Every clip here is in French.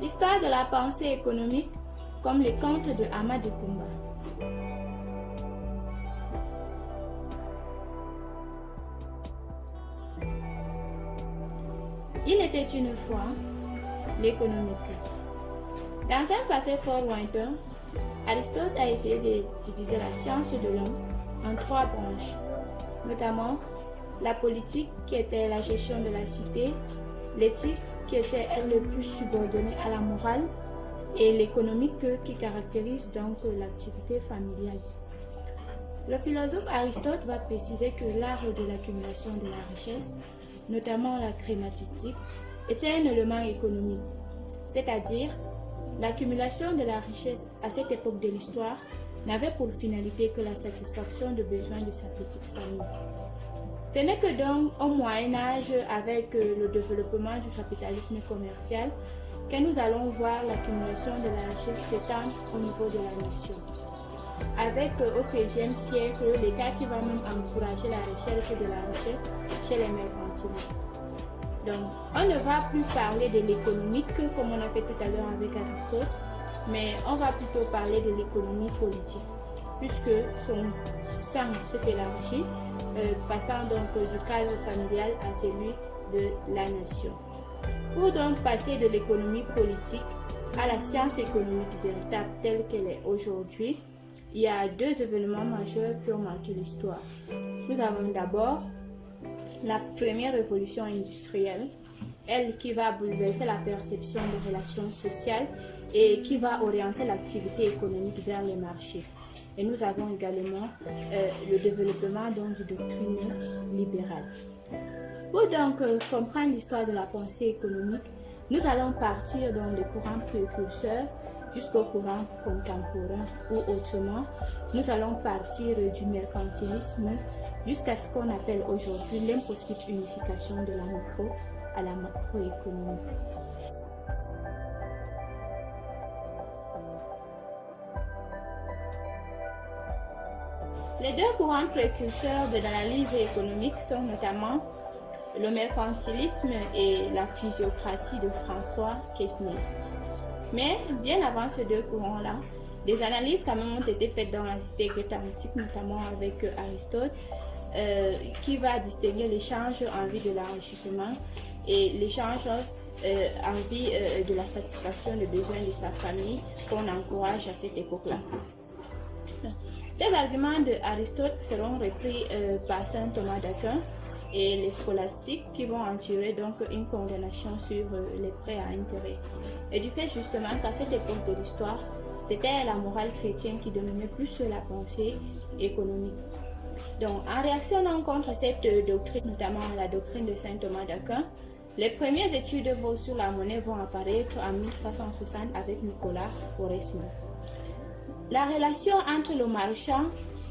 L'histoire de la pensée économique comme les contes de Amadou Kumba. Il était une fois l'économique. Dans un passé fort lointain, Aristote a essayé de diviser la science de l'homme en trois branches, notamment la politique qui était la gestion de la cité, l'éthique qui était le plus subordonnée à la morale et l'économique qui caractérise donc l'activité familiale. Le philosophe Aristote va préciser que l'art de l'accumulation de la richesse, notamment la crématistique, était un élément économique, c'est-à-dire l'accumulation de la richesse à cette époque de l'histoire n'avait pour finalité que la satisfaction des besoins de sa petite famille. Ce n'est que donc au Moyen Âge, avec euh, le développement du capitalisme commercial, que nous allons voir l'accumulation de la richesse s'étendre au niveau de la nation. Avec euh, au XVIe siècle l'État qui va même encourager la recherche de la richesse chez les mercantilistes. Donc, on ne va plus parler de l'économique comme on a fait tout à l'heure avec Aristote, mais on va plutôt parler de l'économie politique, puisque son sang se fait l'enrichit, euh, passant donc du cadre familial à celui de la nation. Pour donc passer de l'économie politique à la science économique véritable telle qu'elle est aujourd'hui, il y a deux événements majeurs qui ont marqué l'histoire. Nous avons d'abord la première révolution industrielle, elle qui va bouleverser la perception des relations sociales et qui va orienter l'activité économique vers les marchés. Et nous avons également euh, le développement donc, du doctrine libérale. Pour donc euh, comprendre l'histoire de la pensée économique, nous allons partir dans les courants précurseurs jusqu'au courant contemporain ou autrement, nous allons partir du mercantilisme jusqu'à ce qu'on appelle aujourd'hui l'impossible unification de la micro à la macroéconomie. Les deux courants précurseurs de l'analyse économique sont notamment le mercantilisme et la physiocratie de François Quesnay. Mais bien avant ces deux courants-là, des analyses quand même ont été faites dans la cité grecque notamment avec euh, Aristote, euh, qui va distinguer l'échange en vue de l'enrichissement et l'échange euh, en vue de la satisfaction des besoins de sa famille qu'on encourage à cette époque-là. Ces arguments de Aristote seront repris par saint Thomas d'Aquin et les scolastiques qui vont en tirer donc une condamnation sur les prêts à intérêt. Et du fait justement qu'à cette époque de l'histoire, c'était la morale chrétienne qui dominait plus la pensée économique. Donc, en réaction contre cette doctrine, notamment la doctrine de saint Thomas d'Aquin, les premières études sur la monnaie vont apparaître en 1360 avec Nicolas Oresme. La relation entre le marchand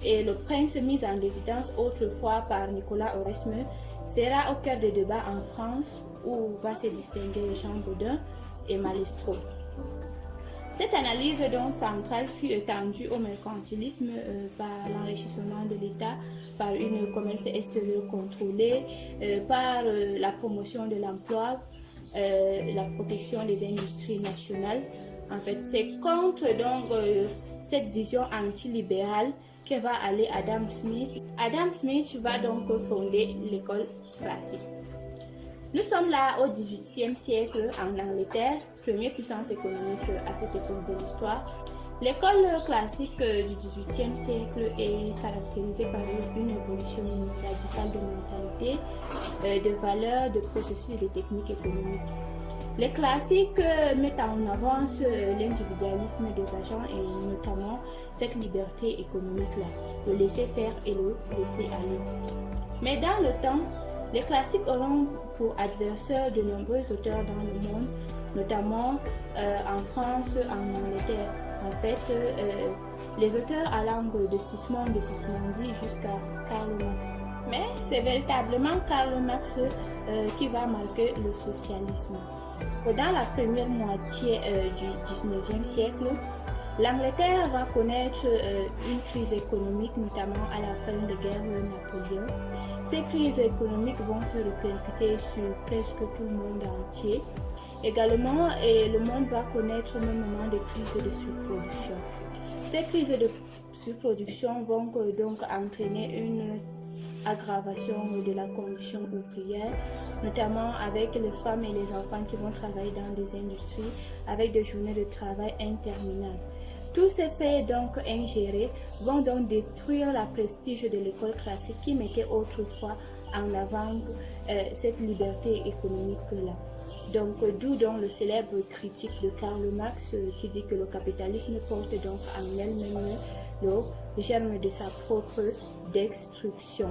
et le prince mise en évidence autrefois par Nicolas Oresme sera au cœur des débats en France où va se distinguer Jean Baudin et Malestro. Cette analyse donc centrale fut étendue au mercantilisme euh, par l'enrichissement de l'État, par une commerce extérieur contrôlée, euh, par euh, la promotion de l'emploi, la protection des industries nationales. En fait, c'est contre donc cette vision antilibérale que va aller Adam Smith. Adam Smith va donc fonder l'école classique. Nous sommes là au XVIIIe siècle en Angleterre, première puissance économique à cette époque de l'histoire. L'école classique du XVIIIe siècle est caractérisée par une évolution radicale de mentalité, euh, de valeurs, de processus et de techniques économiques. Les classiques mettent en avant l'individualisme des agents et notamment cette liberté économique-là, le laisser faire et le laisser aller. Mais dans le temps, les classiques auront pour adversaires de nombreux auteurs dans le monde, notamment euh, en France, en Angleterre. En fait, euh, les auteurs allant de Sismond, de Sismondi jusqu'à Karl Marx. Mais c'est véritablement Karl Marx euh, qui va marquer le socialisme. Dans la première moitié du 19e siècle, L'Angleterre va connaître une crise économique, notamment à la fin de guerre Napoléon. Ces crises économiques vont se répercuter sur presque tout le monde entier Également, le monde va connaître un moment de crise de surproduction. Ces crises de surproduction vont donc entraîner une aggravation de la condition ouvrière, notamment avec les femmes et les enfants qui vont travailler dans des industries avec des journées de travail interminables. Tous ces faits donc ingérés vont donc détruire la prestige de l'école classique qui mettait autrefois en avant euh, cette liberté économique-là. Donc, d'où donc le célèbre critique de Karl Marx euh, qui dit que le capitalisme porte donc en elle-même le germe de sa propre destruction.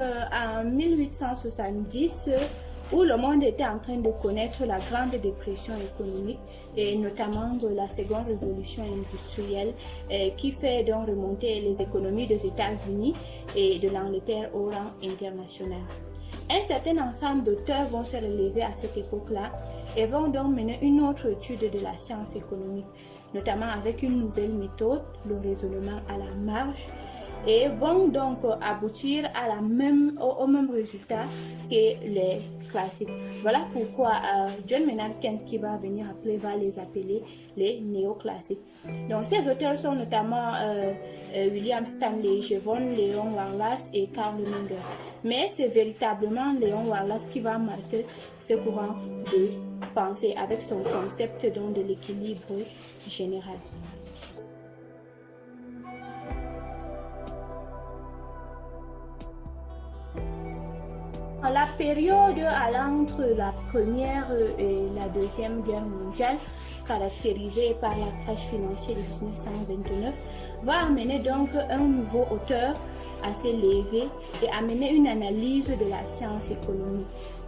Euh, en 1870, où le monde était en train de connaître la grande dépression économique et notamment de la seconde révolution industrielle euh, qui fait donc remonter les économies des États-Unis et de l'Angleterre au rang international. Un certain ensemble d'auteurs vont se relever à cette époque-là et vont donc mener une autre étude de la science économique, notamment avec une nouvelle méthode, le raisonnement à la marge, et vont donc aboutir à la même, au, même résultat que les classiques. Voilà pourquoi euh, John Maynard Keynes qui va venir appeler va les appeler les néoclassiques. Donc ces auteurs sont notamment euh, euh, William Stanley Jevon, Léon Wallace et Karl Menger. Mais c'est véritablement Léon Wallace qui va marquer ce courant de pensée avec son concept de l'équilibre général. La période allant entre la première et la deuxième guerre mondiale, caractérisée par la crash financière de 1929, va amener donc un nouveau auteur à s'élever et amener une analyse de la science économique.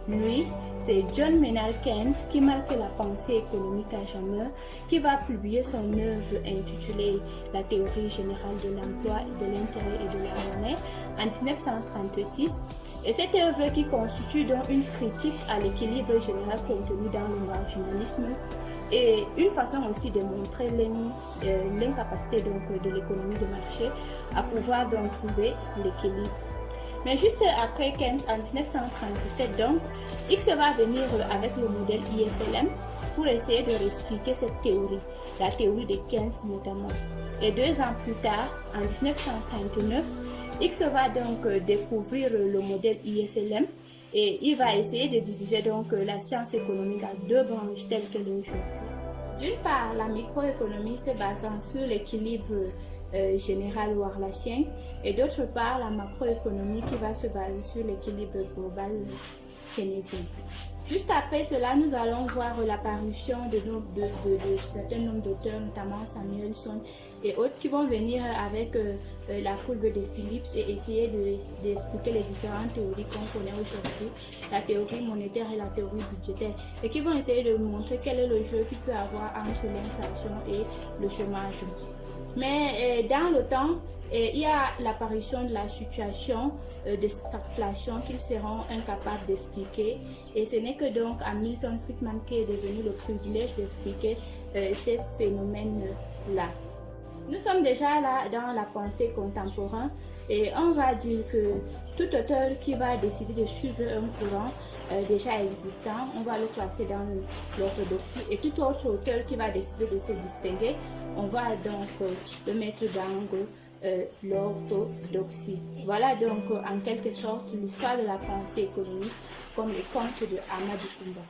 Lui, c'est John Maynard Keynes qui marque la pensée économique à jamais, qui va publier son œuvre intitulée La théorie générale de l'emploi, de l'intérêt et de la monnaie en 1936 et cette œuvre qui constitue donc une critique à l'équilibre général contenu dans le marginalisme et une façon aussi de montrer euh, l'incapacité donc de l'économie de marché à pouvoir donc trouver l'équilibre. Mais juste après Keynes en 1937 donc, X va venir avec le modèle ISLM pour essayer de réexpliquer cette théorie, la théorie de Keynes notamment. Et deux ans plus tard, en 1939, X va donc euh, découvrir le modèle ISLM et il va essayer de diviser donc euh, la science économique en deux branches telles qu'elle est aujourd'hui. D'une part, la microéconomie se basant sur l'équilibre euh, général warlacien et d'autre part, la macroéconomie qui va se baser sur l'équilibre global keynésien. Juste après cela, nous allons voir l'apparition de, certains nombres d'auteurs, notamment Samuelson et autres, qui vont venir avec euh, euh, la courbe de Phillips et essayer d'expliquer les différentes théories qu'on connaît aujourd'hui, la théorie monétaire et la théorie budgétaire, et qui vont essayer de montrer quel est le jeu qu'il peut avoir entre l'inflation et le chômage. Mais euh, dans le temps, euh, il y a l'apparition de la situation euh, de stagflation qu'ils seront incapables d'expliquer. Et ce n'est que donc à Milton Friedman qui est devenu le privilège d'expliquer ces phénomènes-là. Nous sommes déjà là dans la pensée contemporaine et on va dire que tout auteur qui va décider de suivre un courant déjà existant, on va le classer dans l'orthodoxie et tout autre auteur qui va décider de se distinguer, on va donc euh, le mettre dans euh, l'orthodoxie. Voilà donc en quelque sorte l'histoire de la pensée économique comme les contes de Amadou Kumba.